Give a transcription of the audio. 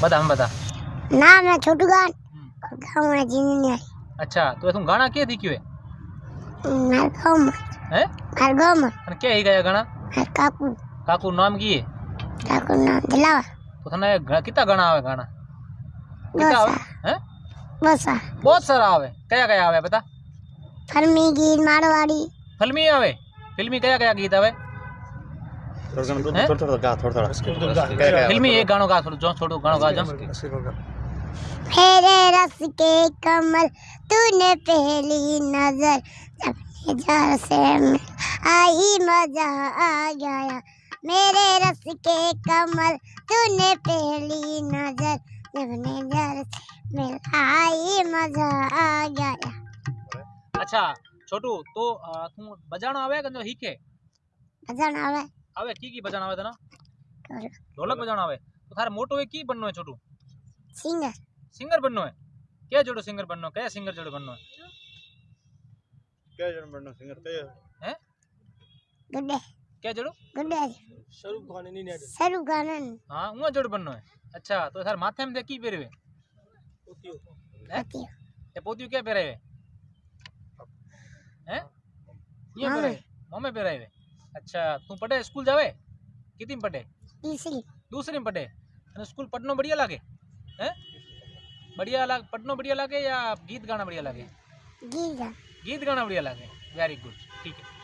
बता बता ना मैं छोटू गान गाँव है जीनियर अच्छा तो तुम गाना के थी क्यों है मैं गाँव मैं है? मैं गाँव मैं अरे क्या ही गाया गाना मैं काकू. काकू नाम की है काकू नाम दिलावा. तो थने कितना गाना आवे गाना कितना आवे? हैं? बहुत सारा बहुत सारा आवे. क्या क्या आवे बता? फिल्मी गीत मारवाड़ी. फिल्मी आवे? फिल्मी क्या क्या गीत आवे? थोड़ा थोड़ा गा थोड़ा थोड़ा फिल्मी एक गानो गा थोड़ो जो छोटो गानो गा जो रस के कमल तूने पहली नज़र जब नज़र से मिल। आई मज़ा आ गया। मेरे रस के कमल तूने पहली नज़र से मिल। आई मज़ा आ गया। अच्छा छोटू तो तू बजाणो आवे कि हीखे भजन आवे। आवे की की बजाना आवे तने ढोलक बजाना आवे तो थारे मोटो है की बननो है छोटू सिंगर सिंगर बननो है क्या जोड़ो सिंगर बननो क्या सिंगर जोड़ो बननो है क्या जोड़ो बननो सिंगर क्या हैं गुड्डे क्या जोड़ो गुड्डे स्वरूप खान नहीं नेट स्वरूप खान हाँ उंगा जोड़ो बननो है अच्छा तो थारे माथे में की पेरे हुए पोतियो पोतियो ते पोतियो क्या पेरे हुए हैं ये पेरे मम्मी पेरे हुए अच्छा तू पढ़े स्कूल जावे कितनी पढ़े दूसरी दूसरी पढ़े अरे स्कूल पढ़नो बढ़िया लागे हैं बढ़िया लाग पढ़नो बढ़िया लागे या गीत गाना बढ़िया लागे गीत गाना बढ़िया लागे वेरी गुड ठीक है